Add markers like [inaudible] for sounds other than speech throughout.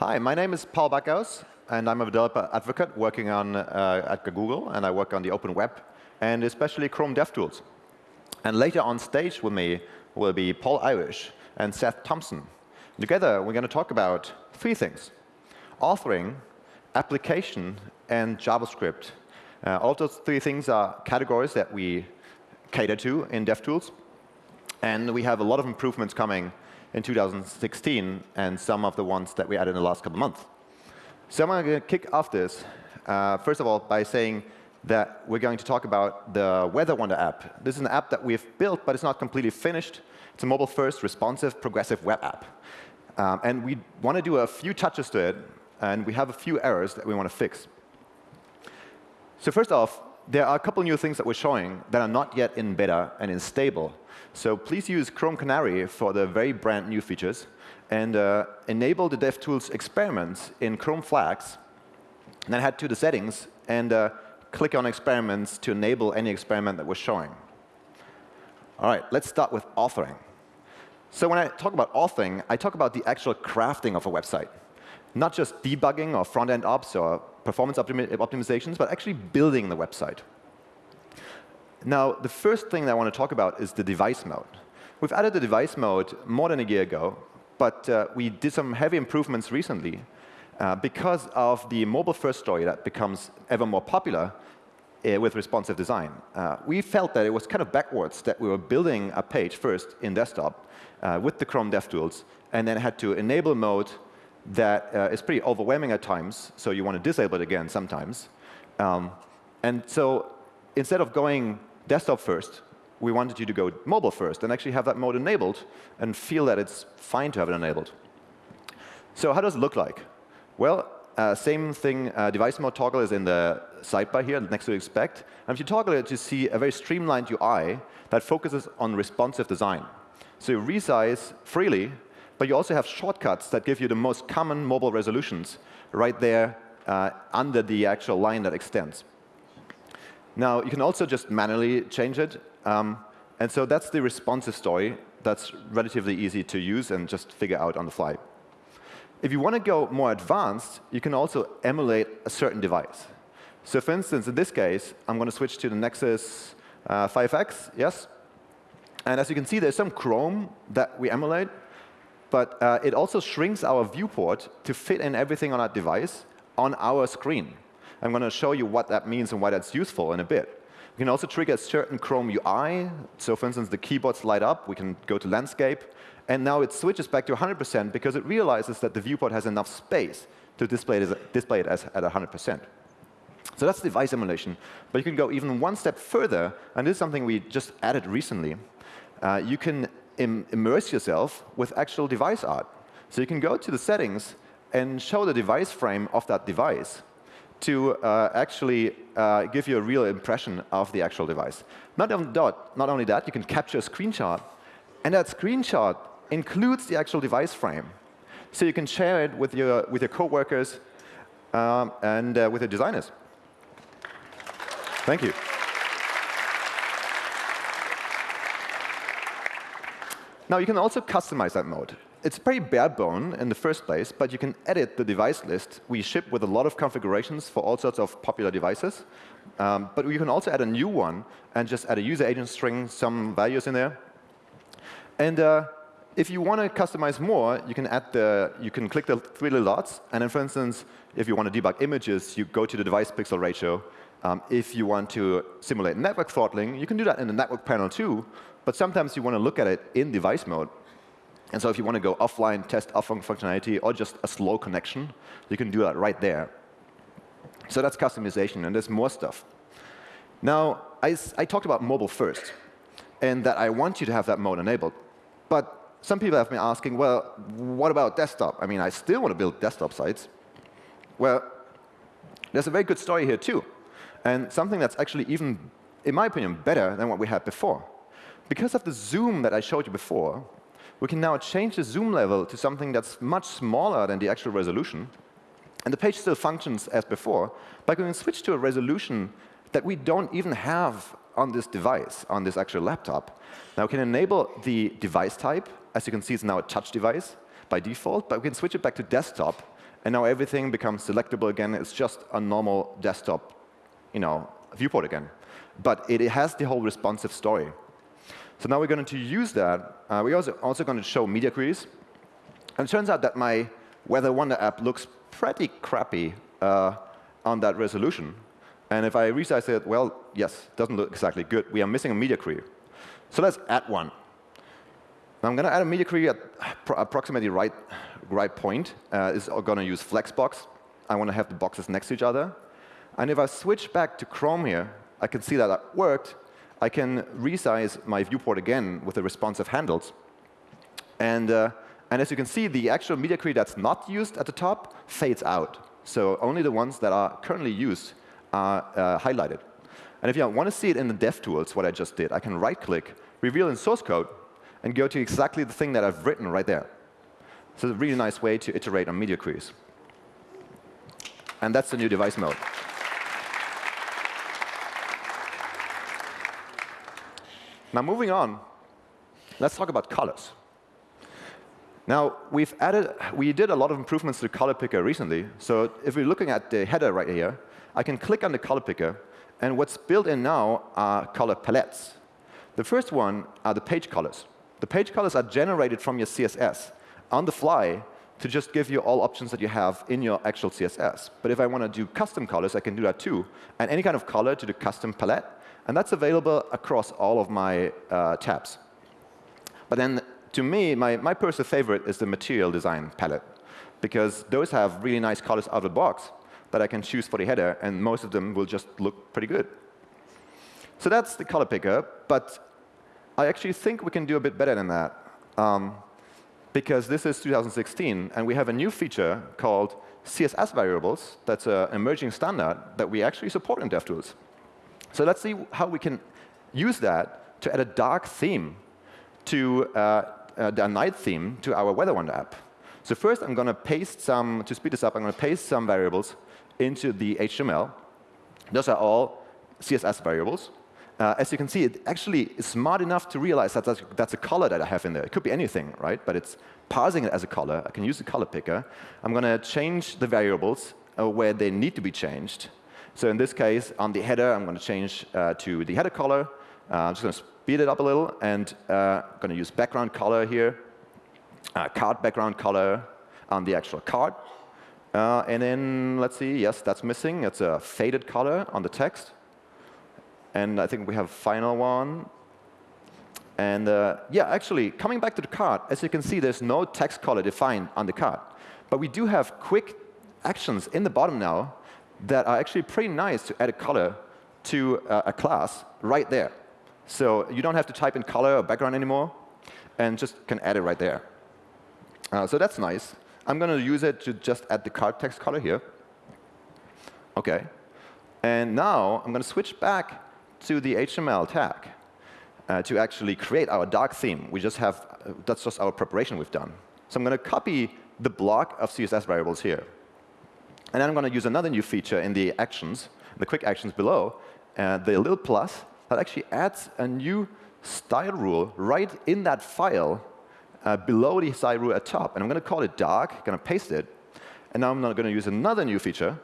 Hi, my name is Paul Bakaus, and I'm a developer advocate working on uh, at Google, and I work on the open web, and especially Chrome DevTools. And later on stage with me will be Paul Irish and Seth Thompson. Together, we're going to talk about three things. Authoring, application, and JavaScript. Uh, all those three things are categories that we cater to in DevTools. And we have a lot of improvements coming in 2016 and some of the ones that we added in the last couple months. So I'm going to kick off this, uh, first of all, by saying that we're going to talk about the Weather Wonder app. This is an app that we've built, but it's not completely finished. It's a mobile-first, responsive, progressive web app. Um, and we want to do a few touches to it, and we have a few errors that we want to fix. So first off, there are a couple new things that we're showing that are not yet in beta and in stable. So please use Chrome Canary for the very brand new features and uh, enable the DevTools experiments in Chrome Flags. And then head to the settings and uh, click on experiments to enable any experiment that we're showing. All right, let's start with authoring. So when I talk about authoring, I talk about the actual crafting of a website. Not just debugging or front-end ops or performance optimi optimizations, but actually building the website. Now, the first thing that I want to talk about is the device mode. We've added the device mode more than a year ago, but uh, we did some heavy improvements recently uh, because of the mobile-first story that becomes ever more popular uh, with responsive design. Uh, we felt that it was kind of backwards that we were building a page first in desktop uh, with the Chrome DevTools, and then had to enable mode that uh, is pretty overwhelming at times, so you want to disable it again sometimes. Um, and so instead of going desktop first, we wanted you to go mobile first and actually have that mode enabled and feel that it's fine to have it enabled. So how does it look like? Well, uh, same thing, uh, device mode toggle is in the sidebar here next to expect. And if you toggle it, you see a very streamlined UI that focuses on responsive design. So you resize freely, but you also have shortcuts that give you the most common mobile resolutions right there uh, under the actual line that extends. Now, you can also just manually change it. Um, and so that's the responsive story that's relatively easy to use and just figure out on the fly. If you want to go more advanced, you can also emulate a certain device. So for instance, in this case, I'm going to switch to the Nexus uh, 5X, yes? And as you can see, there's some Chrome that we emulate, but uh, it also shrinks our viewport to fit in everything on that device on our screen. I'm going to show you what that means and why that's useful in a bit. We can also trigger a certain Chrome UI. So for instance, the keyboards light up. We can go to landscape. And now it switches back to 100% because it realizes that the viewport has enough space to display it as, display it as at 100%. So that's device emulation. But you can go even one step further. And this is something we just added recently. Uh, you can Im immerse yourself with actual device art. So you can go to the settings and show the device frame of that device to uh, actually uh, give you a real impression of the actual device. Not only, that, not only that, you can capture a screenshot, and that screenshot includes the actual device frame. So you can share it with your, with your coworkers um, and uh, with your designers. Thank you. Now, you can also customize that mode. It's pretty bare bone in the first place, but you can edit the device list. We ship with a lot of configurations for all sorts of popular devices. Um, but you can also add a new one and just add a user agent string, some values in there. And uh, if you want to customize more, you can add the, you can click the three little dots. And then, for instance, if you want to debug images, you go to the device pixel ratio. Um, if you want to simulate network throttling, you can do that in the network panel too. But sometimes you want to look at it in device mode. And so if you want to go offline, test offline functionality, or just a slow connection, you can do that right there. So that's customization, and there's more stuff. Now, I, I talked about mobile first, and that I want you to have that mode enabled. But some people have been asking, well, what about desktop? I mean, I still want to build desktop sites. Well, there's a very good story here, too, and something that's actually even, in my opinion, better than what we had before. Because of the zoom that I showed you before, we can now change the zoom level to something that's much smaller than the actual resolution. And the page still functions as before, but we can switch to a resolution that we don't even have on this device, on this actual laptop. Now we can enable the device type. As you can see, it's now a touch device by default, but we can switch it back to desktop and now everything becomes selectable again. It's just a normal desktop you know, viewport again. But it has the whole responsive story. So now we're going to use that. Uh, we're also, also going to show media queries. And it turns out that my Weather Wonder app looks pretty crappy uh, on that resolution. And if I resize it, well, yes, doesn't look exactly good. We are missing a media query. So let's add one. Now I'm going to add a media query at approximately right, right point. Uh, is going to use Flexbox. I want to have the boxes next to each other. And if I switch back to Chrome here, I can see that that worked. I can resize my viewport again with the responsive handles. And, uh, and as you can see, the actual media query that's not used at the top fades out. So only the ones that are currently used are uh, highlighted. And if you want to see it in the DevTools, what I just did, I can right-click, reveal in source code, and go to exactly the thing that I've written right there. So it's a really nice way to iterate on media queries. And that's the new device mode. Now moving on, let's talk about colors. Now we've added, we did a lot of improvements to the color picker recently. So if we're looking at the header right here, I can click on the color picker, and what's built in now are color palettes. The first one are the page colors. The page colors are generated from your CSS on the fly to just give you all options that you have in your actual CSS. But if I want to do custom colors, I can do that too. And any kind of color to the custom palette and that's available across all of my uh, tabs. But then, to me, my, my personal favorite is the material design palette, because those have really nice colors out of the box that I can choose for the header, and most of them will just look pretty good. So that's the color picker, but I actually think we can do a bit better than that. Um, because this is 2016, and we have a new feature called CSS variables. That's an emerging standard that we actually support in DevTools. So let's see how we can use that to add a dark theme to uh, uh, the night theme to our Weather Wonder app. So first, I'm going to paste some, to speed this up, I'm going to paste some variables into the HTML. Those are all CSS variables. Uh, as you can see, it actually is smart enough to realize that that's, that's, a color that I have in there. It could be anything, right? But it's parsing it as a color. I can use the color picker. I'm going to change the variables uh, where they need to be changed. So in this case, on the header, I'm going to change uh, to the header color. Uh, I'm just going to speed it up a little, and uh, going to use background color here, uh, card background color on the actual card. Uh, and then let's see, yes, that's missing. It's a faded color on the text. And I think we have final one. And uh, yeah, actually, coming back to the card, as you can see, there's no text color defined on the card. But we do have quick actions in the bottom now that are actually pretty nice to add a color to uh, a class right there. So you don't have to type in color or background anymore, and just can add it right there. Uh, so that's nice. I'm going to use it to just add the card text color here. OK. And now I'm going to switch back to the HTML tag uh, to actually create our dark theme. We just have, uh, that's just our preparation we've done. So I'm going to copy the block of CSS variables here. And then I'm going to use another new feature in the actions, the quick actions below, uh, the little plus that actually adds a new style rule right in that file uh, below the style rule at top. And I'm going to call it dark, going to paste it. And now I'm going to use another new feature,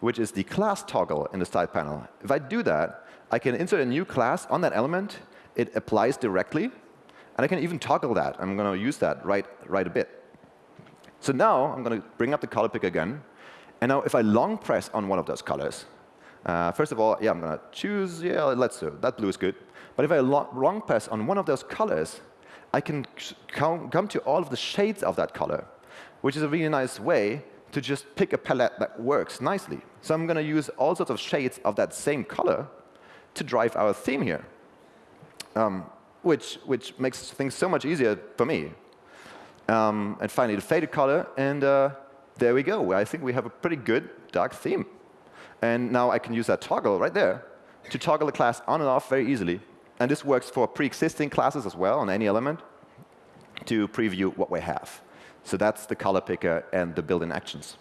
which is the class toggle in the style panel. If I do that, I can insert a new class on that element. It applies directly. And I can even toggle that. I'm going to use that right, right a bit. So now I'm going to bring up the color pick again. And now if I long press on one of those colors, uh, first of all, yeah, I'm going to choose, yeah, let's do that blue is good. But if I long press on one of those colors, I can come, come to all of the shades of that color, which is a really nice way to just pick a palette that works nicely. So I'm going to use all sorts of shades of that same color to drive our theme here, um, which, which makes things so much easier for me. Um, and finally, the faded color. And uh, there we go. I think we have a pretty good dark theme. And now I can use that toggle right there to toggle the class on and off very easily. And this works for pre-existing classes as well on any element to preview what we have. So that's the color picker and the built-in actions.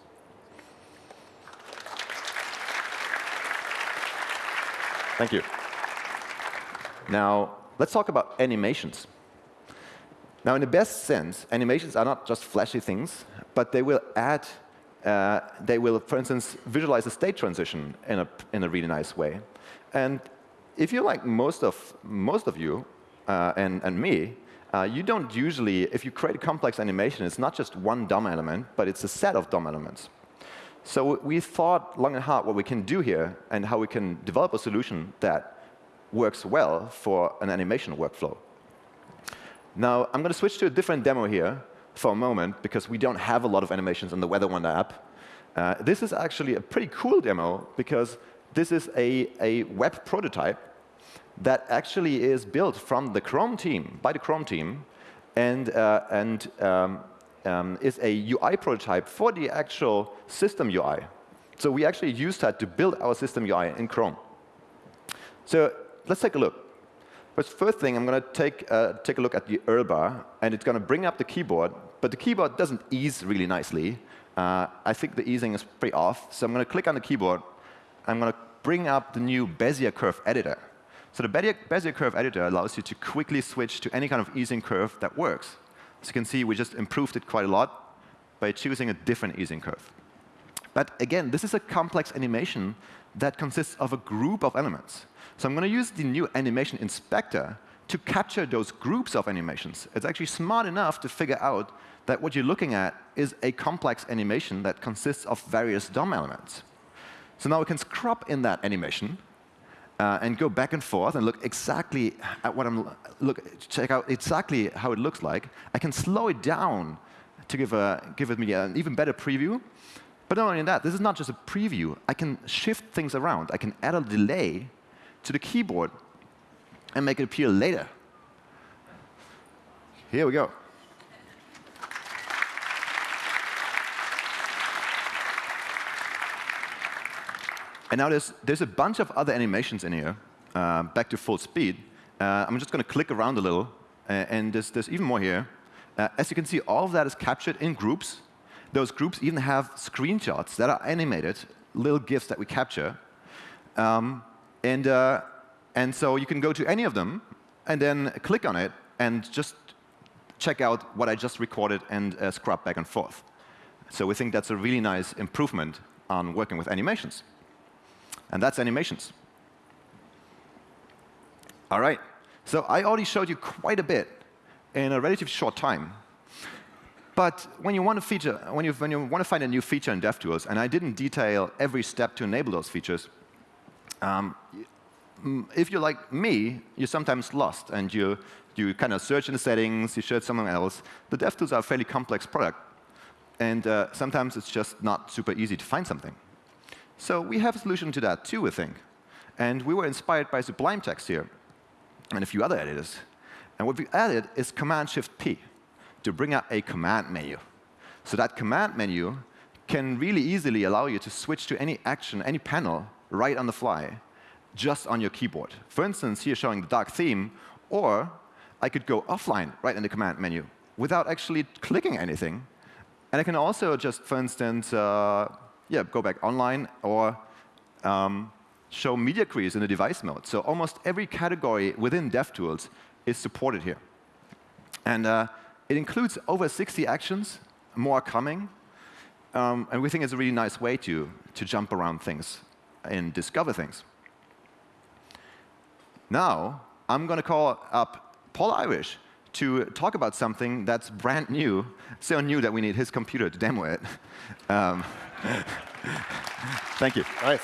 Thank you. Now, let's talk about animations. Now, in the best sense, animations are not just flashy things but they will add uh, they will, for instance, visualize a state transition in a, in a really nice way. And if you're like most of, most of you uh, and, and me, uh, you don't usually, if you create a complex animation, it's not just one DOM element, but it's a set of DOM elements. So we thought long and hard what we can do here and how we can develop a solution that works well for an animation workflow. Now, I'm going to switch to a different demo here for a moment because we don't have a lot of animations in the Weather Wonder app. Uh, this is actually a pretty cool demo because this is a, a web prototype that actually is built from the Chrome team, by the Chrome team, and, uh, and um, um, is a UI prototype for the actual system UI. So we actually used that to build our system UI in Chrome. So let's take a look. First, first thing, I'm going to take, uh, take a look at the URL bar, and it's going to bring up the keyboard. But the keyboard doesn't ease really nicely. Uh, I think the easing is pretty off. So I'm going to click on the keyboard. I'm going to bring up the new Bezier curve editor. So the Bezier curve editor allows you to quickly switch to any kind of easing curve that works. As you can see, we just improved it quite a lot by choosing a different easing curve. But again, this is a complex animation that consists of a group of elements. So I'm going to use the new animation inspector to capture those groups of animations. It's actually smart enough to figure out that what you're looking at is a complex animation that consists of various DOM elements. So now we can scrub in that animation uh, and go back and forth and look exactly at what I'm look check out exactly how it looks like. I can slow it down to give a give me an even better preview. But not only that, this is not just a preview. I can shift things around. I can add a delay to the keyboard and make it appear later. Here we go. And now there's, there's a bunch of other animations in here, uh, back to full speed. Uh, I'm just going to click around a little, uh, and there's, there's even more here. Uh, as you can see, all of that is captured in groups. Those groups even have screenshots that are animated, little GIFs that we capture. Um, and, uh, and so you can go to any of them, and then click on it, and just check out what I just recorded and uh, scrub back and forth. So we think that's a really nice improvement on working with animations. And that's animations. All right. So I already showed you quite a bit in a relatively short time. But when you want to feature, when you, when you want to find a new feature in DevTools, and I didn't detail every step to enable those features, um, if you're like me, you're sometimes lost, and you, you kind of search in the settings, you search somewhere else. The DevTools are a fairly complex product, and uh, sometimes it's just not super easy to find something. So we have a solution to that too, I think. And we were inspired by Sublime Text here and a few other editors. And what we added is Command-Shift-P to bring up a command menu. So that command menu can really easily allow you to switch to any action, any panel, right on the fly, just on your keyboard. For instance, here showing the dark theme, or I could go offline right in the command menu without actually clicking anything. And I can also just, for instance, uh, yeah, go back online or um, show media queries in the device mode. So almost every category within DevTools is supported here. And uh, it includes over 60 actions, more coming. Um, and we think it's a really nice way to, to jump around things and discover things. Now, I'm going to call up Paul Irish to talk about something that's brand new, so new that we need his computer to demo it. [laughs] Um, [laughs] Thank you. Nice.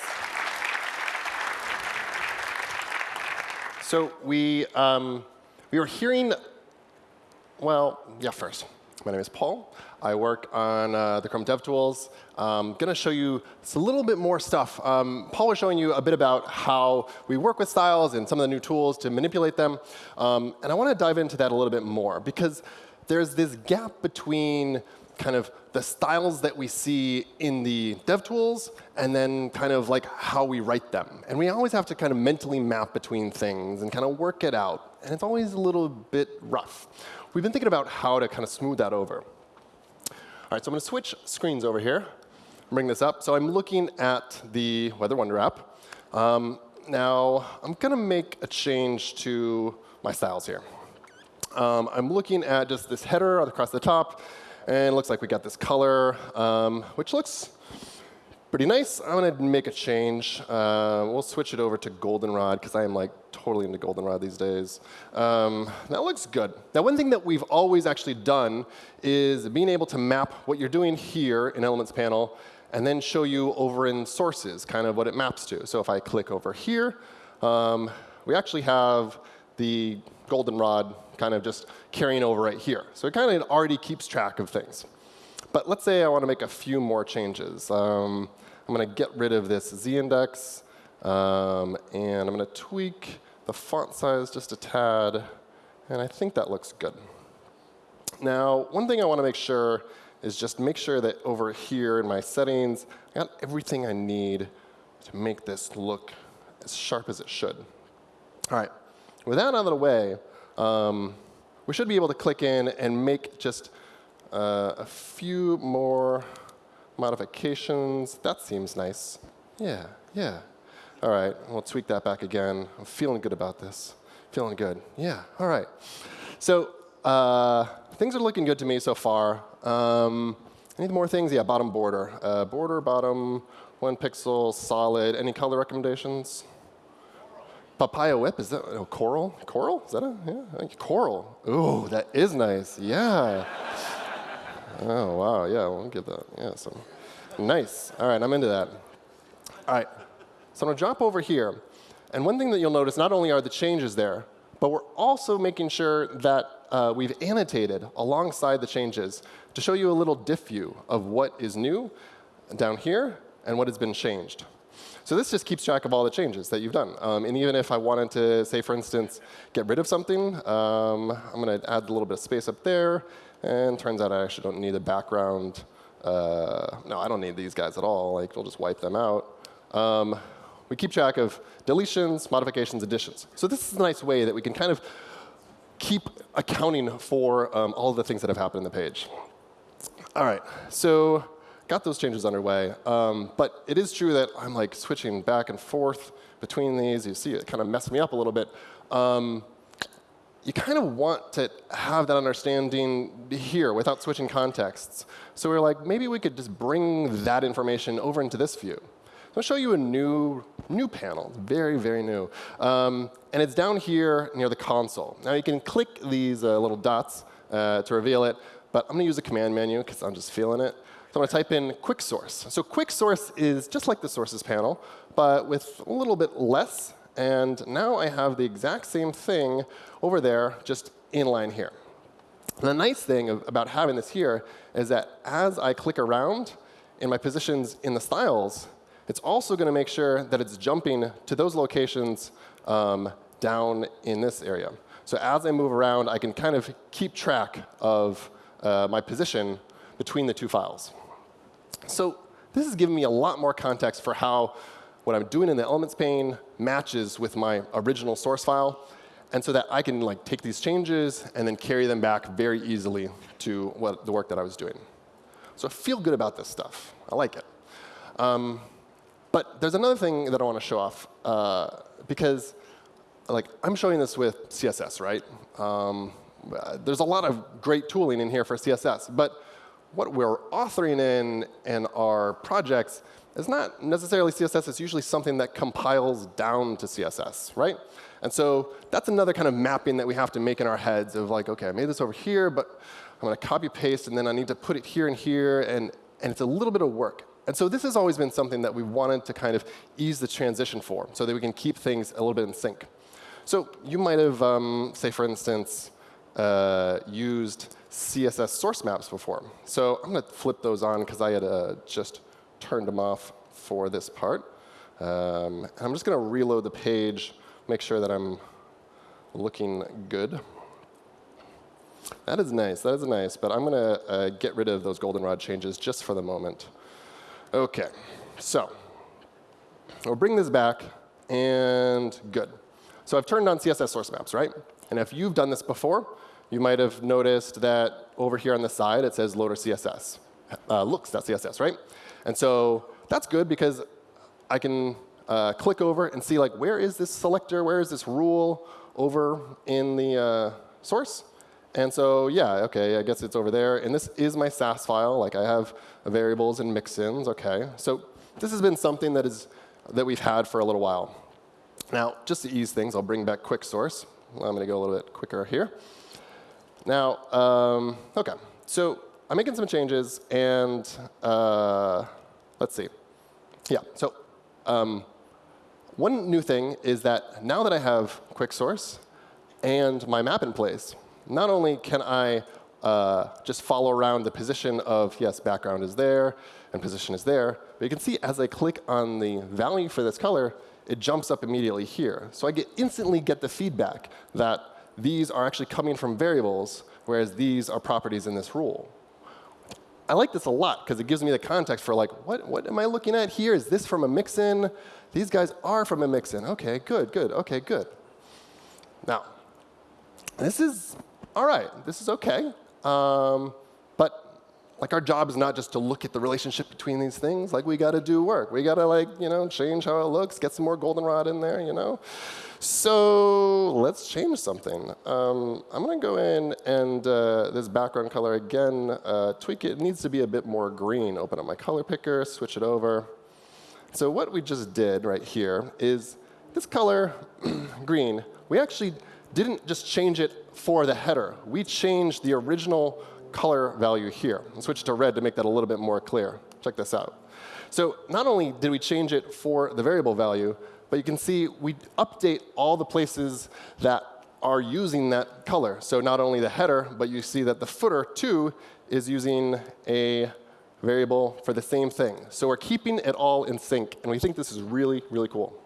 So we, um, we were hearing, well, yeah, first. My name is Paul. I work on uh, the Chrome DevTools. I'm going to show you a little bit more stuff. Um, Paul was showing you a bit about how we work with styles and some of the new tools to manipulate them. Um, and I want to dive into that a little bit more because there's this gap between kind of the styles that we see in the DevTools and then kind of like how we write them. And we always have to kind of mentally map between things and kind of work it out. And it's always a little bit rough. We've been thinking about how to kind of smooth that over. All right, so I'm going to switch screens over here. Bring this up. So I'm looking at the Weather Wonder app. Um, now, I'm going to make a change to my styles here. Um, I'm looking at just this header across the top. And it looks like we got this color, um, which looks pretty nice. I'm going to make a change. Uh, we'll switch it over to goldenrod because I am like totally into goldenrod these days. Um, that looks good. Now, one thing that we've always actually done is being able to map what you're doing here in Elements panel and then show you over in sources kind of what it maps to. So if I click over here, um, we actually have the goldenrod kind of just carrying over right here. So it kind of already keeps track of things. But let's say I want to make a few more changes. Um, I'm going to get rid of this z-index, um, and I'm going to tweak the font size just a tad, and I think that looks good. Now, one thing I want to make sure is just make sure that over here in my settings, I got everything I need to make this look as sharp as it should. All right, with that out of the way, um, we should be able to click in and make just uh, a few more modifications. That seems nice. Yeah, yeah. All right, we'll tweak that back again. I'm feeling good about this. Feeling good. Yeah, all right. So uh, things are looking good to me so far. Um, any more things? Yeah, bottom border. Uh, border, bottom, one pixel, solid. Any color recommendations? Papaya whip, is that oh, coral? Coral? Is that a, yeah, coral. Ooh, that is nice, yeah. oh, wow, yeah, we'll give that, yeah, so. Nice, all right, I'm into that. All right, so I'm gonna jump over here. And one thing that you'll notice, not only are the changes there, but we're also making sure that uh, we've annotated alongside the changes to show you a little diff view of what is new down here and what has been changed. So this just keeps track of all the changes that you've done. Um, and even if I wanted to, say, for instance, get rid of something, um, I'm going to add a little bit of space up there. And turns out I actually don't need a background. Uh, no, I don't need these guys at all. Like, we'll just wipe them out. Um, we keep track of deletions, modifications, additions. So this is a nice way that we can kind of keep accounting for um, all the things that have happened in the page. All right, so got those changes underway. Um, but it is true that I'm like switching back and forth between these. You see it kind of messed me up a little bit. Um, you kind of want to have that understanding here without switching contexts. So we are like, maybe we could just bring that information over into this view. I'll show you a new, new panel, very, very new. Um, and it's down here near the console. Now you can click these uh, little dots uh, to reveal it, but I'm going to use the command menu because I'm just feeling it. So I'm going to type in quick source. So quick source is just like the sources panel, but with a little bit less. And now I have the exact same thing over there, just inline here. And the nice thing about having this here is that as I click around in my positions in the styles, it's also going to make sure that it's jumping to those locations um, down in this area. So as I move around, I can kind of keep track of uh, my position between the two files. So this is giving me a lot more context for how what I'm doing in the elements pane matches with my original source file. And so that I can like take these changes and then carry them back very easily to what, the work that I was doing. So I feel good about this stuff. I like it. Um, but there's another thing that I want to show off. Uh, because like I'm showing this with CSS, right? Um, there's a lot of great tooling in here for CSS. But what we're authoring in in our projects is not necessarily CSS. It's usually something that compiles down to CSS, right? And so that's another kind of mapping that we have to make in our heads of like, OK, I made this over here, but I'm going to copy paste, and then I need to put it here and here, and, and it's a little bit of work. And so this has always been something that we wanted to kind of ease the transition for, so that we can keep things a little bit in sync. So you might have, um, say, for instance, uh, used CSS source maps before. So I'm going to flip those on because I had uh, just turned them off for this part. Um, I'm just going to reload the page, make sure that I'm looking good. That is nice. That is nice. But I'm going to uh, get rid of those goldenrod changes just for the moment. OK. So we'll bring this back. And good. So I've turned on CSS source maps, right? And if you've done this before, you might have noticed that over here on the side it says loader CSS, uh, looks.css, right? And so that's good because I can uh, click over and see like where is this selector, where is this rule over in the uh, source, And so yeah, OK, I guess it's over there. And this is my Sass file. Like I have variables and mixins. OK, so this has been something that is that we've had for a little while. Now, just to ease things, I'll bring back quick source. I'm going to go a little bit quicker here. Now, um, OK, so I'm making some changes, and uh, let's see. Yeah, so um, one new thing is that now that I have quick source and my map in place, not only can I uh, just follow around the position of, yes, background is there and position is there, but you can see as I click on the value for this color, it jumps up immediately here. So I get instantly get the feedback that these are actually coming from variables, whereas these are properties in this rule. I like this a lot because it gives me the context for like, what, what am I looking at here? Is this from a mixin? These guys are from a mixin. OK, good, good, OK, good. Now, this is all right. This is OK. Um, but like our job is not just to look at the relationship between these things. Like we got to do work. We got to like you know change how it looks, get some more goldenrod in there. You know. So let's change something. Um, I'm going to go in and uh, this background color again, uh, tweak it. It needs to be a bit more green. Open up my color picker, switch it over. So what we just did right here is this color, [clears throat] green, we actually didn't just change it for the header. We changed the original color value here switch it to red to make that a little bit more clear. Check this out. So not only did we change it for the variable value, but you can see we update all the places that are using that color. So not only the header, but you see that the footer, too, is using a variable for the same thing. So we're keeping it all in sync. And we think this is really, really cool.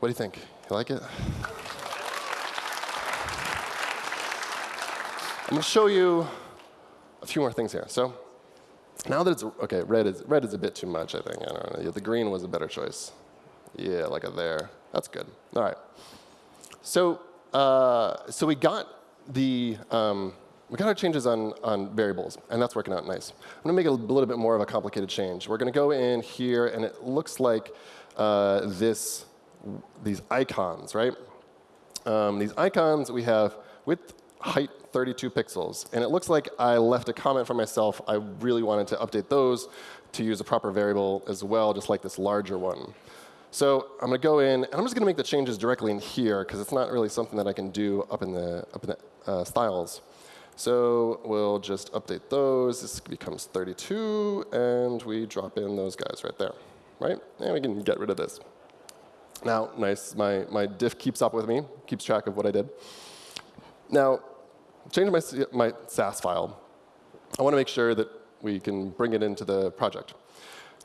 What do you think? You like it? I'm going to show you a few more things here. So now that it's OK, red is red is a bit too much. I think. I don't know. The green was a better choice. Yeah, like a there. That's good. All right. So uh, so we got the um, we got our changes on, on variables, and that's working out nice. I'm going to make it a little bit more of a complicated change. We're going to go in here, and it looks like uh, this, these icons, right? Um, these icons we have width, height, 32 pixels. And it looks like I left a comment for myself. I really wanted to update those to use a proper variable as well, just like this larger one. So I'm going to go in, and I'm just going to make the changes directly in here, because it's not really something that I can do up in the, up in the uh, styles. So we'll just update those. This becomes 32, and we drop in those guys right there. Right? And we can get rid of this. Now, nice, my, my diff keeps up with me, keeps track of what I did. Now, change my, my Sass file. I want to make sure that we can bring it into the project.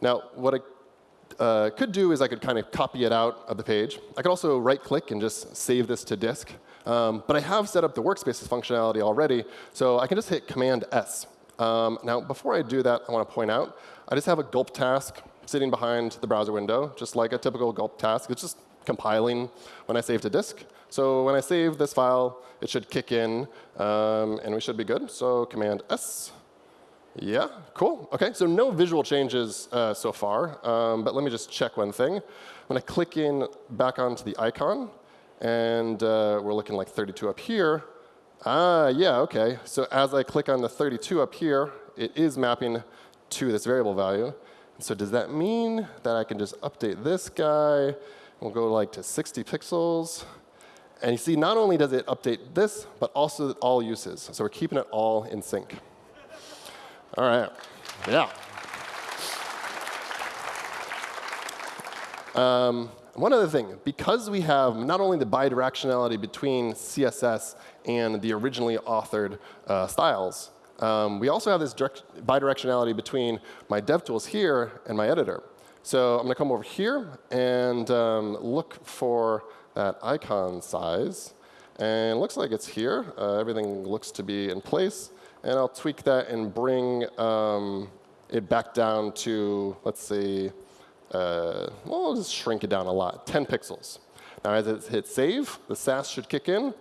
Now, what I uh, could do is I could kind of copy it out of the page. I could also right-click and just save this to disk. Um, but I have set up the workspaces functionality already, so I can just hit Command-S. Um, now, before I do that, I want to point out, I just have a gulp task sitting behind the browser window, just like a typical gulp task. It's just compiling when I save to disk. So when I save this file, it should kick in, um, and we should be good. So Command S. Yeah, cool. OK, so no visual changes uh, so far. Um, but let me just check one thing. I'm going to click in back onto the icon. And uh, we're looking like 32 up here. Ah, yeah, OK. So as I click on the 32 up here, it is mapping to this variable value. So does that mean that I can just update this guy? We'll go like to 60 pixels. And you see, not only does it update this, but also all uses. So we're keeping it all in sync. All right. Yeah. Um, one other thing, because we have not only the bidirectionality between CSS and the originally authored uh, styles, um, we also have this bidirectionality between my DevTools here and my editor. So I'm going to come over here and um, look for that icon size. And it looks like it's here. Uh, everything looks to be in place. And I'll tweak that and bring um, it back down to, let's see, uh, well, I'll just shrink it down a lot, 10 pixels. Now, as it hits save, the Sass should kick in.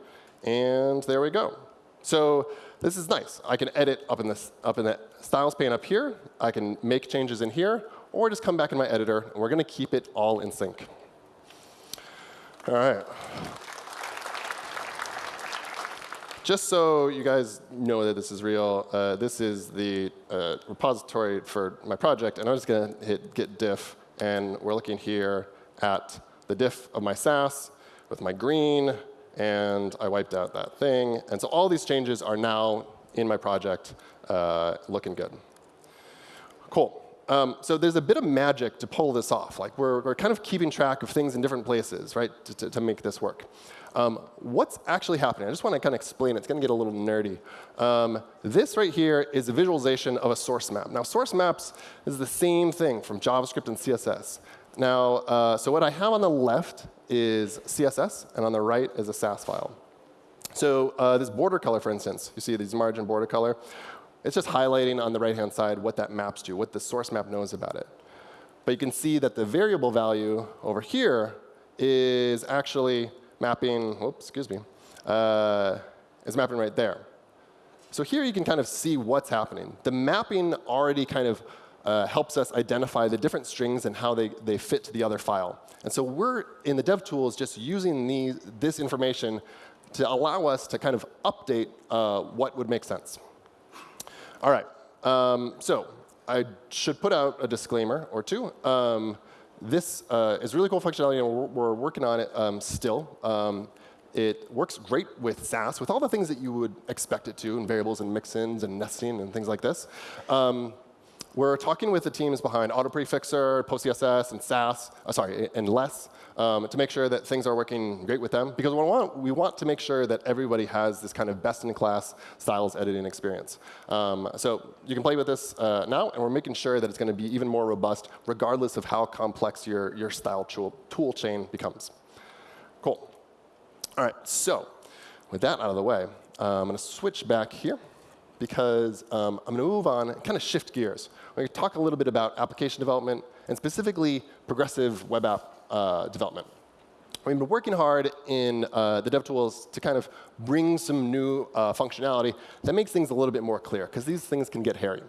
And there we go. So this is nice. I can edit up in, this, up in the styles pane up here. I can make changes in here, or just come back in my editor. And we're going to keep it all in sync. All right. just so you guys know that this is real, uh, this is the uh, repository for my project, and I'm just going to hit git diff, and we're looking here at the diff of my Sass with my green, and I wiped out that thing. And so all these changes are now in my project uh, looking good. Cool. Um, so there's a bit of magic to pull this off. Like we're, we're kind of keeping track of things in different places, right, to, to, to make this work. Um, what's actually happening? I just want to kind of explain it. It's going to get a little nerdy. Um, this right here is a visualization of a source map. Now, source maps is the same thing from JavaScript and CSS. Now, uh, so what I have on the left is CSS, and on the right is a Sass file. So uh, this border color, for instance, you see these margin border color. It's just highlighting on the right-hand side what that maps to, what the source map knows about it. But you can see that the variable value over here is actually mapping, oops, excuse me, uh, is mapping right there. So here you can kind of see what's happening. The mapping already kind of uh, helps us identify the different strings and how they, they fit to the other file. And so we're, in the dev tools, just using these, this information to allow us to kind of update uh, what would make sense. All right. Um, so I should put out a disclaimer or two. Um, this uh, is really cool functionality, and we're, we're working on it um, still. Um, it works great with Sass, with all the things that you would expect it to, and variables and mixins and nesting and things like this. Um, we're talking with the teams behind AutoPrefixer, PostCSS, and Sass, uh, sorry, and Less, um, to make sure that things are working great with them. Because we want, we want to make sure that everybody has this kind of best-in-class styles editing experience. Um, so you can play with this uh, now, and we're making sure that it's going to be even more robust, regardless of how complex your, your style tool, tool chain becomes. Cool. All right, so with that out of the way, uh, I'm going to switch back here because um, I'm going to move on and kind of shift gears. We're going to talk a little bit about application development and specifically progressive web app uh, development. We've been working hard in uh, the DevTools to kind of bring some new uh, functionality that makes things a little bit more clear, because these things can get hairy.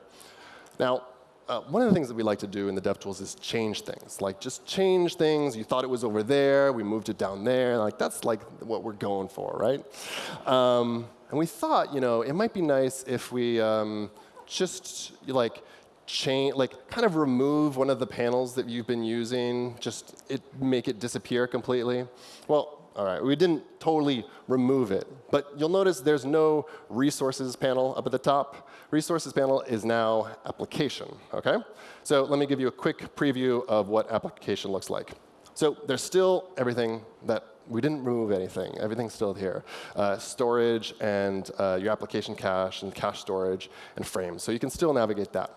Now, uh, one of the things that we like to do in the DevTools is change things. Like, just change things. You thought it was over there. We moved it down there. Like, that's like what we're going for, right? Um, and we thought, you know, it might be nice if we um, just like change, like kind of remove one of the panels that you've been using, just it, make it disappear completely. Well, all right, we didn't totally remove it. But you'll notice there's no resources panel up at the top. Resources panel is now application, OK? So let me give you a quick preview of what application looks like. So there's still everything that we didn't remove anything. Everything's still here. Uh, storage and uh, your application cache and cache storage and frames. So you can still navigate that.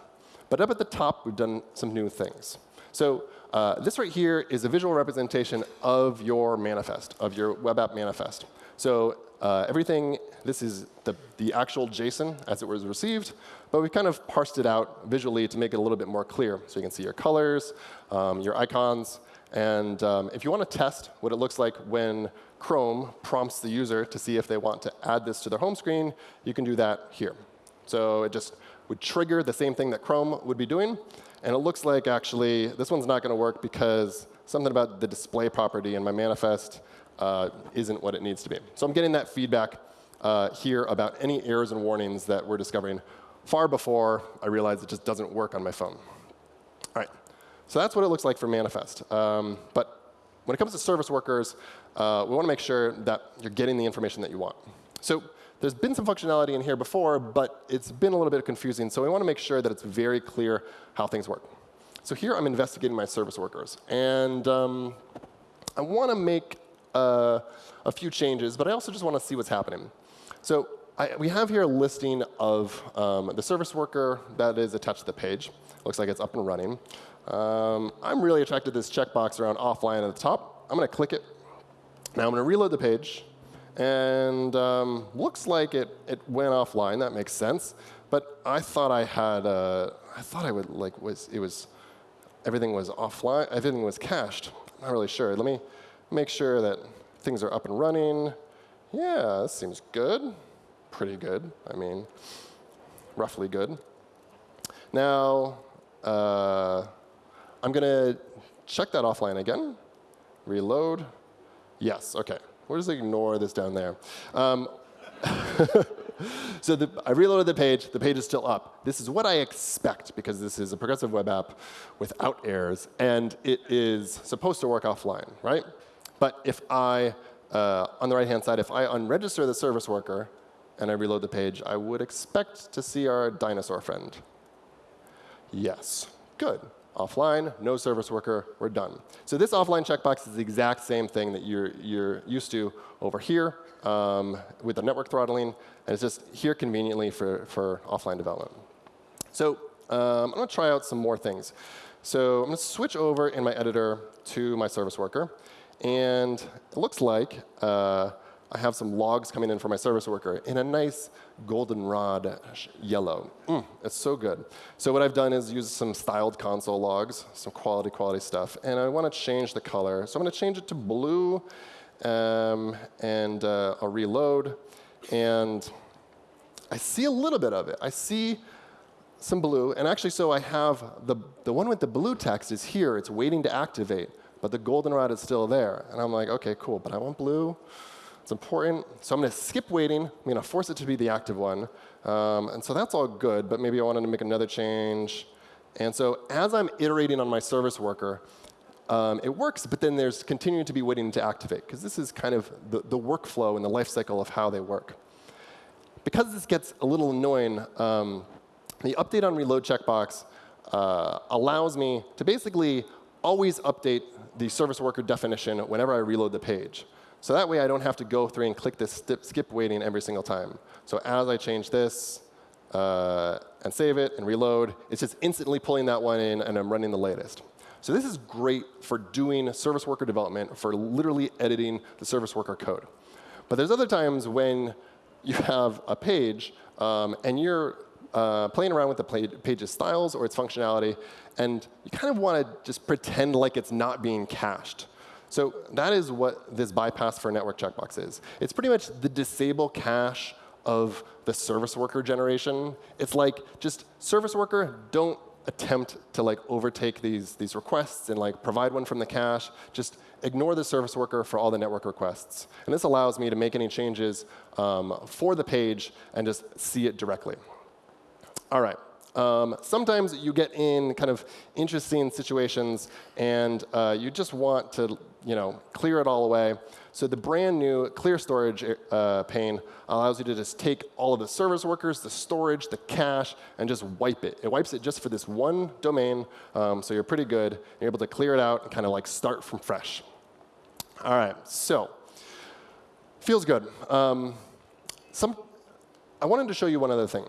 But up at the top, we've done some new things. So uh, this right here is a visual representation of your manifest, of your web app manifest. So uh, everything, this is the, the actual JSON as it was received, but we kind of parsed it out visually to make it a little bit more clear. So you can see your colors, um, your icons, and um, if you want to test what it looks like when Chrome prompts the user to see if they want to add this to their home screen, you can do that here. So it just would trigger the same thing that Chrome would be doing. And it looks like actually this one's not going to work because something about the display property in my manifest uh, isn't what it needs to be. So I'm getting that feedback uh, here about any errors and warnings that we're discovering far before I realized it just doesn't work on my phone. All right. So that's what it looks like for manifest. Um, but when it comes to service workers, uh, we want to make sure that you're getting the information that you want. So there's been some functionality in here before, but it's been a little bit confusing. So we want to make sure that it's very clear how things work. So here I'm investigating my service workers. And um, I want to make uh, a few changes, but I also just want to see what's happening. So I, we have here a listing of um, the service worker that is attached to the page. Looks like it's up and running. Um, I'm really attracted to this checkbox around offline at the top. I'm going to click it. Now I'm going to reload the page. And um, looks like it, it went offline. That makes sense. But I thought I had, uh, I thought I would like was it was everything was offline. Everything was cached. I'm not really sure. Let me make sure that things are up and running. Yeah, this seems good. Pretty good. I mean, roughly good. Now, uh, I'm going to check that offline again. Reload. Yes, OK. We'll just ignore this down there. Um, [laughs] so the, I reloaded the page. The page is still up. This is what I expect because this is a progressive web app without errors, and it is supposed to work offline, right? But if I, uh, on the right-hand side, if I unregister the service worker and I reload the page, I would expect to see our dinosaur friend. Yes, good. Offline, no service worker, we're done. So this offline checkbox is the exact same thing that you're, you're used to over here um, with the network throttling, and it's just here conveniently for, for offline development. So um, I'm going to try out some more things. So I'm going to switch over in my editor to my service worker. And it looks like uh, I have some logs coming in for my service worker in a nice goldenrod yellow. Mm, it's so good. So what I've done is use some styled console logs, some quality, quality stuff. And I want to change the color. So I'm going to change it to blue. Um, and uh, I'll reload. And I see a little bit of it. I see some blue. And actually, so I have the, the one with the blue text is here. It's waiting to activate. But the goldenrod is still there. And I'm like, OK, cool. But I want blue. It's important. So I'm going to skip waiting. I'm going to force it to be the active one. Um, and so that's all good, but maybe I wanted to make another change. And so as I'm iterating on my service worker, um, it works, but then there's continuing to be waiting to activate, because this is kind of the, the workflow and the life cycle of how they work. Because this gets a little annoying, um, the update on reload checkbox uh, allows me to basically always update the service worker definition whenever I reload the page. So that way I don't have to go through and click this skip waiting every single time. So as I change this uh, and save it and reload, it's just instantly pulling that one in and I'm running the latest. So this is great for doing service worker development, for literally editing the service worker code. But there's other times when you have a page um, and you're uh, playing around with the page's styles or its functionality, and you kind of want to just pretend like it's not being cached. So that is what this bypass for network checkbox is. It's pretty much the disable cache of the service worker generation. It's like just service worker, don't attempt to like overtake these, these requests and like provide one from the cache. Just ignore the service worker for all the network requests. And this allows me to make any changes um, for the page and just see it directly. All right. Um, sometimes you get in kind of interesting situations and uh, you just want to you know, clear it all away. So the brand new clear storage uh, pane allows you to just take all of the service workers, the storage, the cache, and just wipe it. It wipes it just for this one domain, um, so you're pretty good. You're able to clear it out and kind of like start from fresh. All right, so feels good. Um, some, I wanted to show you one other thing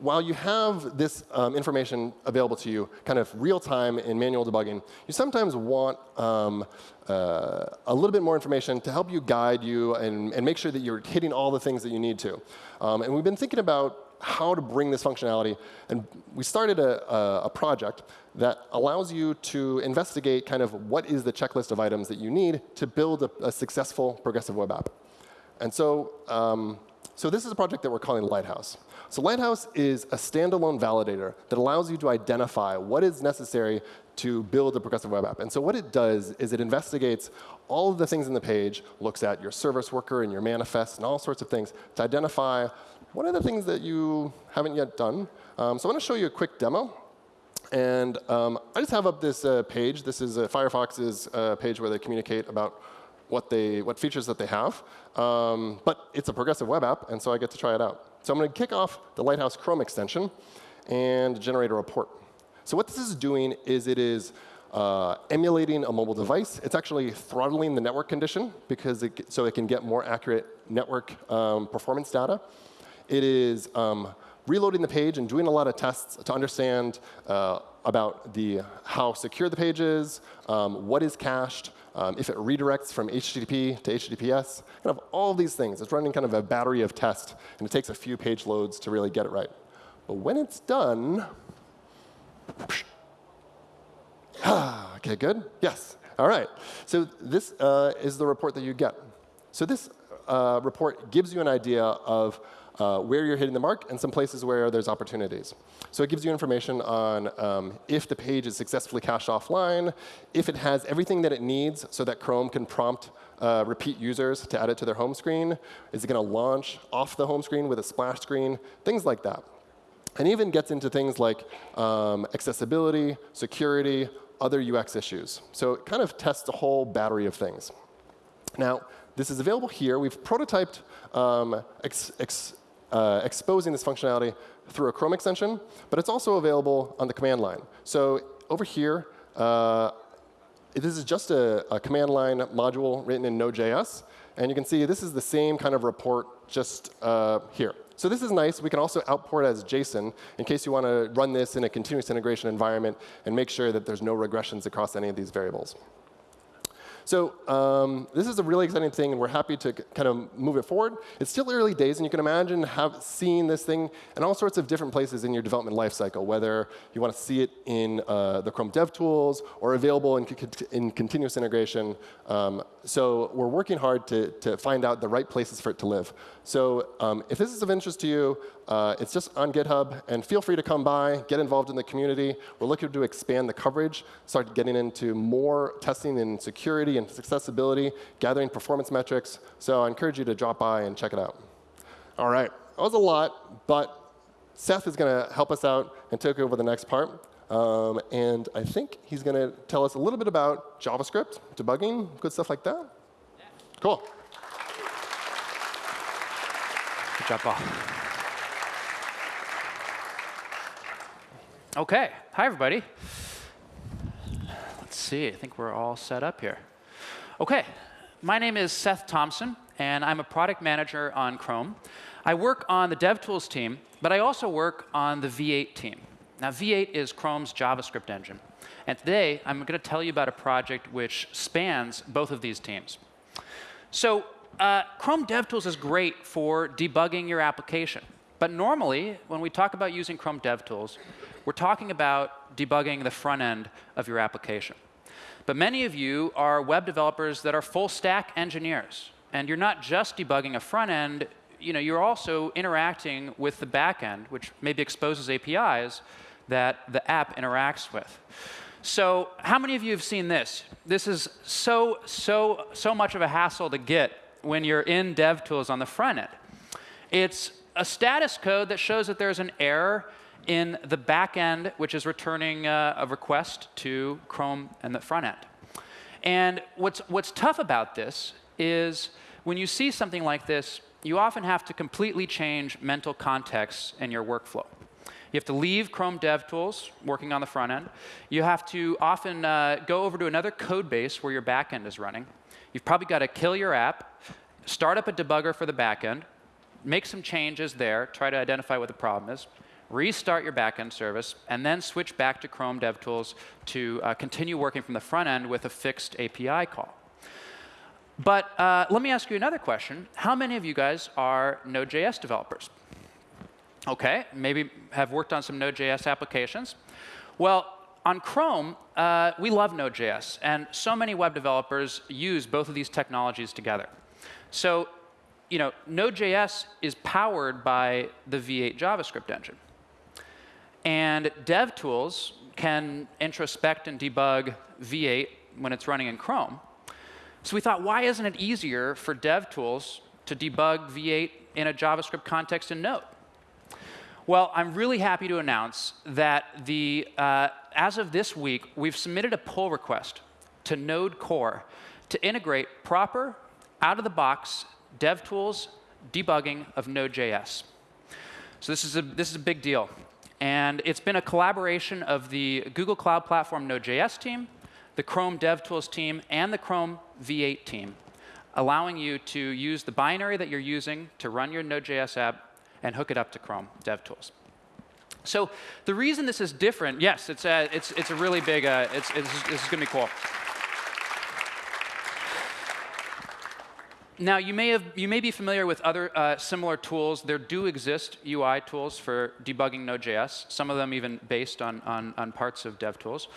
while you have this um, information available to you kind of real time in manual debugging, you sometimes want um, uh, a little bit more information to help you guide you and, and, make sure that you're hitting all the things that you need to. Um, and we've been thinking about how to bring this functionality. And we started a, a, a, project that allows you to investigate kind of what is the checklist of items that you need to build a, a successful progressive web app. And so, um, so this is a project that we're calling Lighthouse. So Lighthouse is a standalone validator that allows you to identify what is necessary to build a progressive web app. And so what it does is it investigates all of the things in the page, looks at your service worker and your manifest and all sorts of things to identify what are the things that you haven't yet done. Um, so I want to show you a quick demo. And um, I just have up this uh, page. This is uh, Firefox's uh, page where they communicate about what, they, what features that they have. Um, but it's a progressive web app, and so I get to try it out. So I'm going to kick off the Lighthouse Chrome extension and generate a report. So what this is doing is it is uh, emulating a mobile device. It's actually throttling the network condition because it, so it can get more accurate network um, performance data. It is um, reloading the page and doing a lot of tests to understand uh, about the how secure the page is, um, what is cached, um, if it redirects from HTTP to HTTPS, kind of all these things. It's running kind of a battery of tests, and it takes a few page loads to really get it right. But when it's done, [sighs] okay, good? Yes. All right. So this uh, is the report that you get. So this uh, report gives you an idea of uh, where you're hitting the mark and some places where there's opportunities. So it gives you information on um, if the page is successfully cached offline, if it has everything that it needs so that Chrome can prompt uh, repeat users to add it to their home screen? Is it going to launch off the home screen with a splash screen? Things like that. And even gets into things like um, accessibility, security, other UX issues. So it kind of tests a whole battery of things. Now, this is available here. We've prototyped um, ex ex uh, exposing this functionality through a Chrome extension, but it's also available on the command line. So over here, uh, this is just a, a, command line module written in Node.js. And you can see this is the same kind of report just uh, here. So this is nice. We can also output as JSON in case you want to run this in a continuous integration environment and make sure that there's no regressions across any of these variables. So um, this is a really exciting thing, and we're happy to kind of move it forward. It's still early days, and you can imagine have seeing this thing in all sorts of different places in your development lifecycle, whether you want to see it in uh, the Chrome DevTools or available in, in continuous integration. Um, so we're working hard to, to find out the right places for it to live. So um, if this is of interest to you, uh, it's just on GitHub, and feel free to come by, get involved in the community. We're looking to expand the coverage, start getting into more testing in security and accessibility, gathering performance metrics. So I encourage you to drop by and check it out. All right, that was a lot, but Seth is going to help us out and take over the next part. Um, and I think he's going to tell us a little bit about JavaScript, debugging, good stuff like that. Yeah. Cool. Good. OK, hi, everybody. Let's see. I think we're all set up here. OK, my name is Seth Thompson, and I'm a product manager on Chrome. I work on the DevTools team, but I also work on the V8 team. Now, V8 is Chrome's JavaScript engine. And today, I'm going to tell you about a project which spans both of these teams. So uh, Chrome DevTools is great for debugging your application. But normally, when we talk about using Chrome DevTools, we're talking about debugging the front end of your application. But many of you are web developers that are full stack engineers. And you're not just debugging a front end, you know, you're also interacting with the back end, which maybe exposes APIs that the app interacts with. So how many of you have seen this? This is so, so, so much of a hassle to get when you're in DevTools on the front end. It's a status code that shows that there's an error in the back end, which is returning uh, a request to Chrome and the front end. And what's, what's tough about this is when you see something like this, you often have to completely change mental context in your workflow. You have to leave Chrome DevTools, working on the front end. You have to often uh, go over to another code base where your backend is running. You've probably got to kill your app, start up a debugger for the backend, make some changes there, try to identify what the problem is, restart your backend service, and then switch back to Chrome DevTools to uh, continue working from the front end with a fixed API call. But uh, let me ask you another question. How many of you guys are Node.js developers? OK, maybe have worked on some Node.js applications. Well, on Chrome, uh, we love Node.js. And so many web developers use both of these technologies together. So you know, Node.js is powered by the V8 JavaScript engine. And DevTools can introspect and debug V8 when it's running in Chrome. So we thought, why isn't it easier for DevTools to debug V8 in a JavaScript context in Node? Well, I'm really happy to announce that the, uh, as of this week, we've submitted a pull request to Node Core to integrate proper, out-of-the-box DevTools debugging of Node.js. So this is, a, this is a big deal. And it's been a collaboration of the Google Cloud Platform Node.js team, the Chrome DevTools team, and the Chrome V8 team, allowing you to use the binary that you're using to run your Node.js app and hook it up to Chrome DevTools. So the reason this is different, yes, it's a, it's, it's a really big, uh, it's, it's, this is going to be cool. Now, you may, have, you may be familiar with other uh, similar tools. There do exist UI tools for debugging Node.js, some of them even based on, on, on parts of DevTools.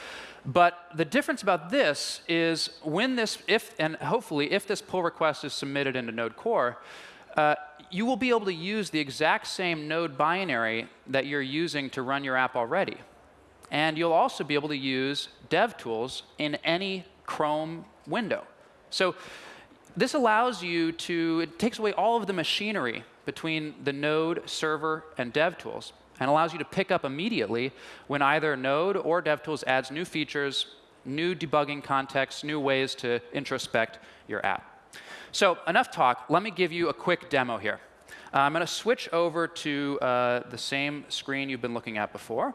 But the difference about this is when this, if, and hopefully if this pull request is submitted into Node Core, uh, you will be able to use the exact same Node binary that you're using to run your app already. And you'll also be able to use DevTools in any Chrome window. So this allows you to, it takes away all of the machinery between the node, server, and DevTools, and allows you to pick up immediately when either Node or DevTools adds new features, new debugging contexts, new ways to introspect your app. So enough talk. Let me give you a quick demo here. Uh, I'm going to switch over to uh, the same screen you've been looking at before.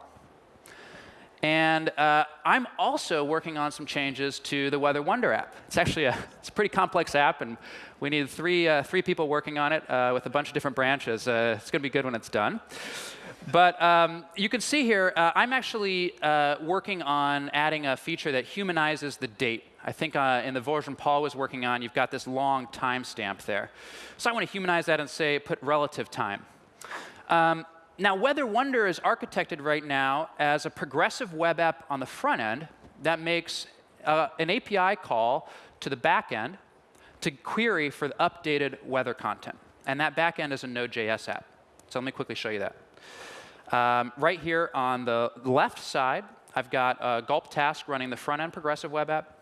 And uh, I'm also working on some changes to the Weather Wonder app. It's actually a, [laughs] it's a pretty complex app, and we need three, uh, three people working on it uh, with a bunch of different branches. Uh, it's going to be good when it's done. But um, you can see here, I'm actually working on adding a feature that humanizes the date. I think in the version Paul was working on, you've got this long timestamp there. So I want to humanize that and say put relative time. Um, now, Weather Wonder is architected right now as a progressive web app on the front end that makes uh, an API call to the back end to query for the updated weather content. And that back end is a Node.js app. So let me quickly show you that. Um, right here on the left side, I've got a gulp task running the front end progressive web app.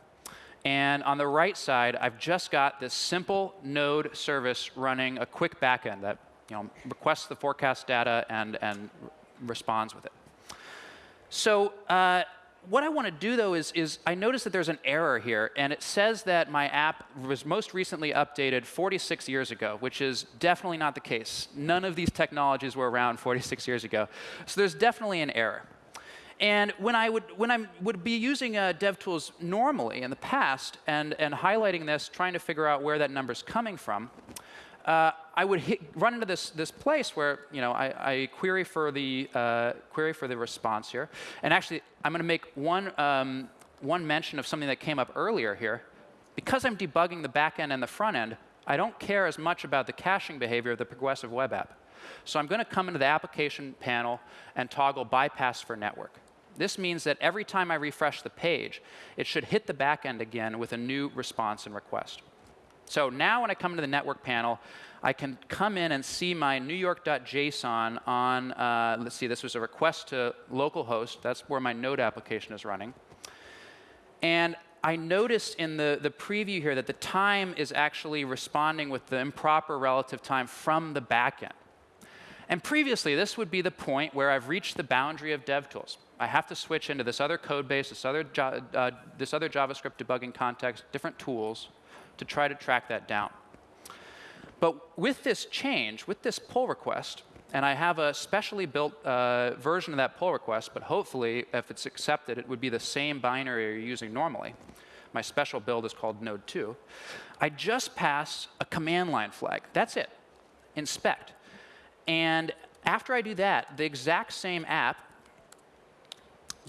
And on the right side, I've just got this simple node service running a quick backend that you know, requests the forecast data and, and responds with it. So uh, what I want to do, though, is, is I notice that there's an error here. And it says that my app was most recently updated 46 years ago, which is definitely not the case. None of these technologies were around 46 years ago. So there's definitely an error. And when I would, when I would be using uh, DevTools normally in the past and, and highlighting this, trying to figure out where that number is coming from, uh, I would hit, run into this, this place where you know, I, I query, for the, uh, query for the response here. And actually, I'm going to make one, um, one mention of something that came up earlier here. Because I'm debugging the back end and the front end, I don't care as much about the caching behavior of the progressive web app. So I'm going to come into the application panel and toggle bypass for network. This means that every time I refresh the page, it should hit the back end again with a new response and request. So now when I come to the network panel, I can come in and see my New York.json on, uh, let's see, this was a request to localhost. That's where my node application is running. And I noticed in the, the preview here that the time is actually responding with the improper relative time from the backend. And previously, this would be the point where I've reached the boundary of DevTools. I have to switch into this other code base, this other, uh, this other JavaScript debugging context, different tools to try to track that down. But with this change, with this pull request, and I have a specially built uh, version of that pull request, but hopefully, if it's accepted, it would be the same binary you're using normally. My special build is called node 2. I just pass a command line flag. That's it. Inspect. And after I do that, the exact same app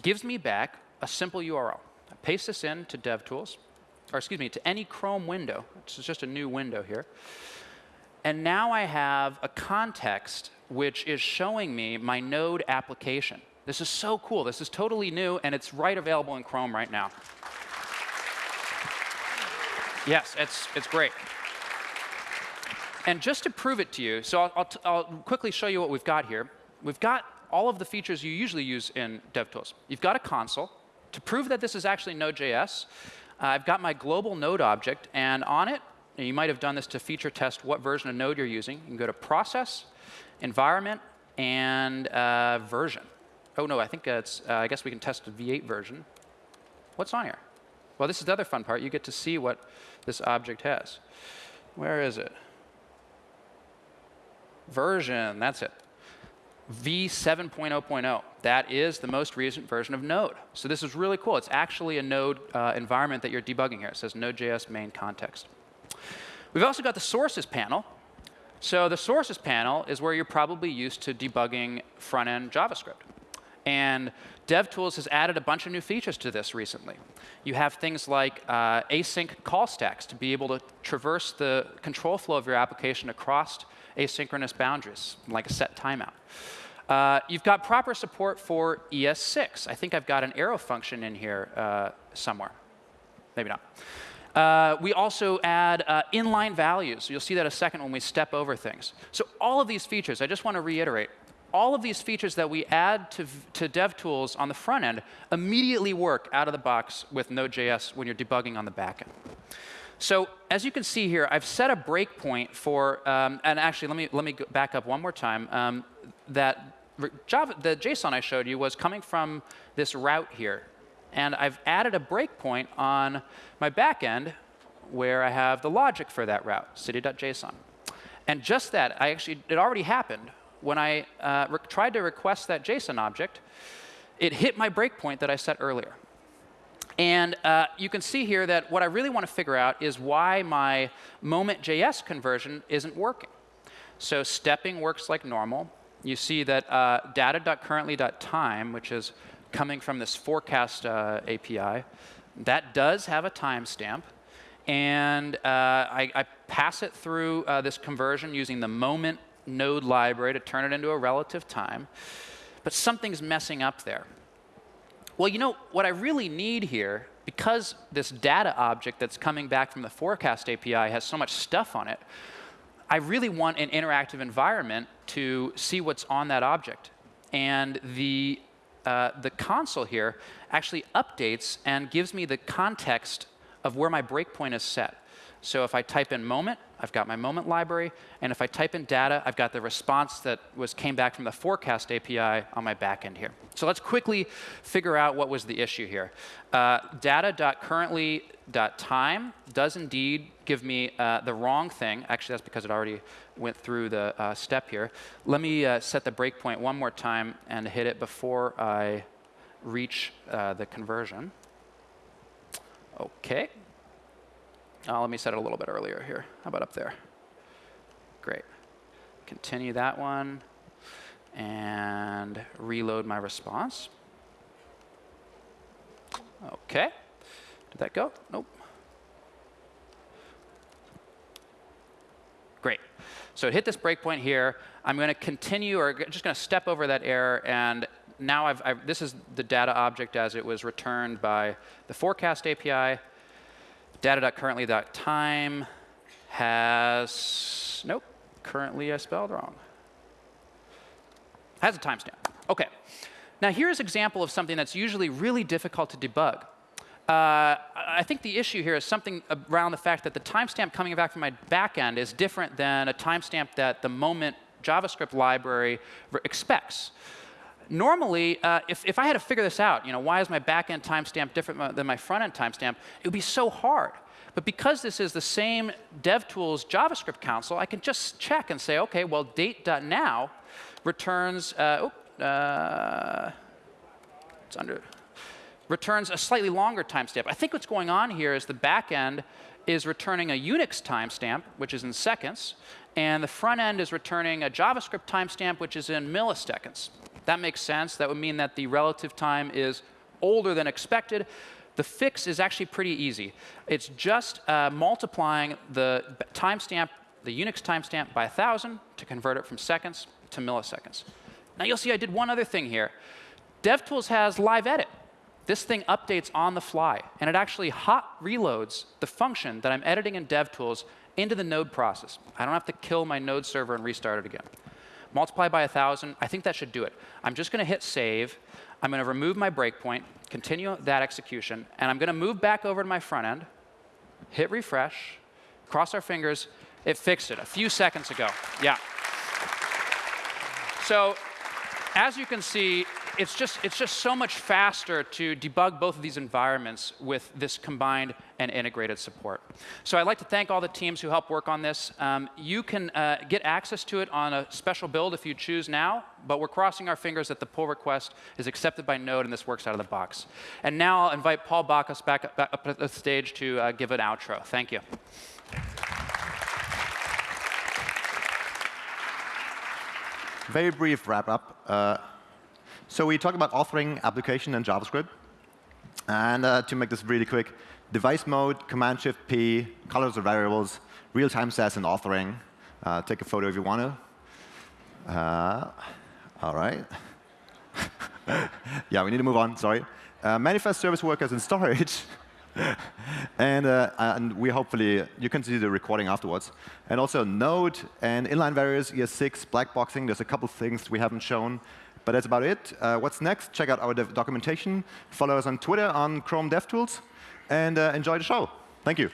gives me back a simple URL. I paste this in to DevTools or excuse me, to any Chrome window. This is just a new window here. And now I have a context which is showing me my node application. This is so cool. This is totally new, and it's right available in Chrome right now. yes, it's, it's great. And just to prove it to you, so I'll, I'll, I'll quickly show you what we've got here. We've got all of the features you usually use in DevTools. You've got a console. To prove that this is actually Node.js, uh, I've got my global node object, and on it, and you might have done this to feature test what version of node you're using. You can go to process, environment, and uh, version. Oh, no, I think it's, uh, I guess we can test the V8 version. What's on here? Well, this is the other fun part. You get to see what this object has. Where is it? Version, that's it. v7.0.0. That is the most recent version of Node. So this is really cool. It's actually a Node uh, environment that you're debugging here. It says Node.js main context. We've also got the sources panel. So the sources panel is where you're probably used to debugging front-end JavaScript. And DevTools has added a bunch of new features to this recently. You have things like uh, async call stacks to be able to traverse the control flow of your application across asynchronous boundaries, like a set timeout. Uh, you've got proper support for ES6. I think I've got an arrow function in here uh, somewhere. Maybe not. Uh, we also add uh, inline values. You'll see that a second when we step over things. So all of these features, I just want to reiterate, all of these features that we add to, to DevTools on the front end immediately work out of the box with Node.js when you're debugging on the back end. So as you can see here, I've set a breakpoint for, um, and actually, let me, let me back up one more time. Um, that Java, the JSON I showed you was coming from this route here. And I've added a breakpoint on my backend where I have the logic for that route, city.json. And just that, I actually, it already happened. When I uh, tried to request that JSON object, it hit my breakpoint that I set earlier. And uh, you can see here that what I really want to figure out is why my moment.js conversion isn't working. So stepping works like normal. You see that uh, data.currently.time, which is coming from this forecast uh, API, that does have a timestamp. And uh, I, I, pass it through uh, this conversion using the moment node library to turn it into a relative time. But something's messing up there. Well, you know, what I really need here, because this data object that's coming back from the forecast API has so much stuff on it, I really want an interactive environment to see what's on that object. And the, uh, the console here actually updates and gives me the context of where my breakpoint is set. So if I type in moment, I've got my moment library. And if I type in data, I've got the response that was came back from the forecast API on my backend here. So let's quickly figure out what was the issue here. Uh, data.currently.time does indeed give me uh, the wrong thing. Actually, that's because it already went through the uh, step here. Let me uh, set the breakpoint one more time and hit it before I reach uh, the conversion. OK. Uh, let me set it a little bit earlier here. How about up there? Great. Continue that one and reload my response. OK. Did that go? Nope. Great. So it hit this breakpoint here. I'm going to continue, or just going to step over that error. And now I've, I've, this is the data object as it was returned by the forecast API data.currently.time has, nope, currently I spelled wrong. Has a timestamp. OK. Now here's an example of something that's usually really difficult to debug. Uh, I think the issue here is something around the fact that the timestamp coming back from my backend is different than a timestamp that the moment JavaScript library expects normally, uh, if, if I had to figure this out, you know, why is my backend timestamp different than my front-end timestamp, it would be so hard. But because this is the same DevTools JavaScript console, I can just check and say, OK, well, date.now returns, uh, oh, uh, it's under, returns a slightly longer timestamp. I think what's going on here is the backend is returning a Unix timestamp, which is in seconds, and the front end is returning a JavaScript timestamp, which is in milliseconds. That makes sense. That would mean that the relative time is older than expected. The fix is actually pretty easy. It's just uh, multiplying the timestamp, the Unix timestamp by 1,000 to convert it from seconds to milliseconds. Now you'll see I did one other thing here. DevTools has live edit. This thing updates on the fly, and it actually hot reloads the function that I'm editing in DevTools into the node process. I don't have to kill my node server and restart it again multiply by 1,000. I think that should do it. I'm just going to hit save. I'm going to remove my breakpoint, continue that execution, and I'm going to move back over to my front end, hit refresh, cross our fingers. It fixed it a few seconds ago. Yeah. So as you can see, it's just, it's just so much faster to debug both of these environments with this combined and integrated support. So I'd like to thank all the teams who helped work on this. Um, you can uh, get access to it on a special build if you choose now, but we're crossing our fingers that the pull request is accepted by Node and this works out of the box. And now I'll invite Paul Bakaus back, up at the stage to uh, give an outro. Thank you. Very brief wrap up. Uh, so we talked about authoring application in JavaScript. And uh, to make this really quick, device mode, Command Shift P, colors of variables, real-time sass and authoring. Uh, take a photo if you want to. Uh, all right. [laughs] yeah, we need to move on. Sorry. Uh, manifest service workers and storage. [laughs] and, uh, and we hopefully, you can see the recording afterwards. And also Node and inline variables, ES6, black boxing. There's a couple things we haven't shown. But that's about it. Uh, what's next? Check out our documentation. Follow us on Twitter on Chrome DevTools. And uh, enjoy the show. Thank you.